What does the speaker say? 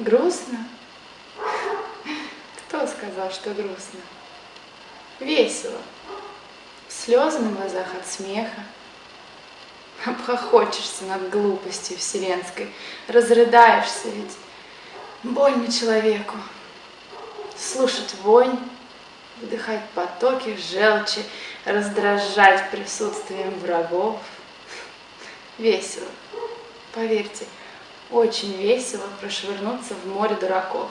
Грустно? Кто сказал, что грустно? Весело. Слезы на глазах от смеха. Обхохочешься над глупостью вселенской, разрыдаешься ведь. Больно человеку слушать вонь, вдыхать потоки желчи, раздражать присутствием врагов. Весело, поверьте, очень весело прошвырнуться в море дураков.